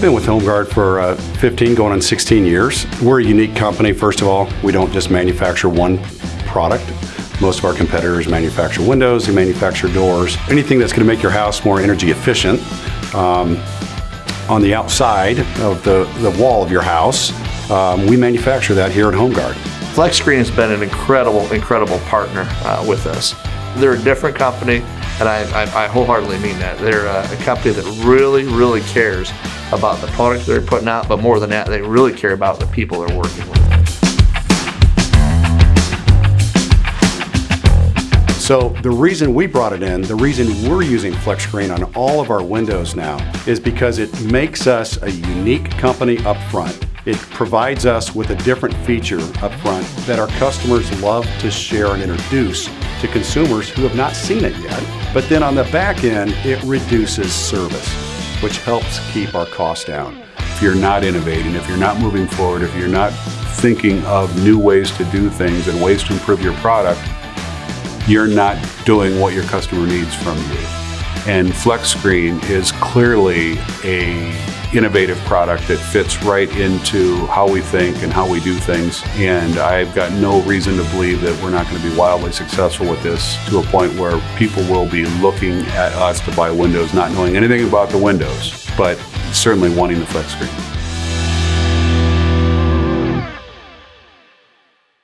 been with HomeGuard for uh, 15, going on 16 years. We're a unique company, first of all. We don't just manufacture one product. Most of our competitors manufacture windows, they manufacture doors, anything that's going to make your house more energy efficient. Um, on the outside of the, the wall of your house, um, we manufacture that here at HomeGuard. FlexScreen has been an incredible, incredible partner uh, with us. They're a different company, and I, I, I wholeheartedly mean that. They're a, a company that really, really cares about the product they're putting out, but more than that, they really care about the people they're working with. So the reason we brought it in, the reason we're using FlexScreen on all of our windows now is because it makes us a unique company up front. It provides us with a different feature up front that our customers love to share and introduce to consumers who have not seen it yet. But then on the back end, it reduces service, which helps keep our costs down. If you're not innovating, if you're not moving forward, if you're not thinking of new ways to do things and ways to improve your product, you're not doing what your customer needs from you. And FlexScreen is clearly a innovative product that fits right into how we think and how we do things. And I've got no reason to believe that we're not going to be wildly successful with this to a point where people will be looking at us to buy windows, not knowing anything about the windows, but certainly wanting the FlexScreen.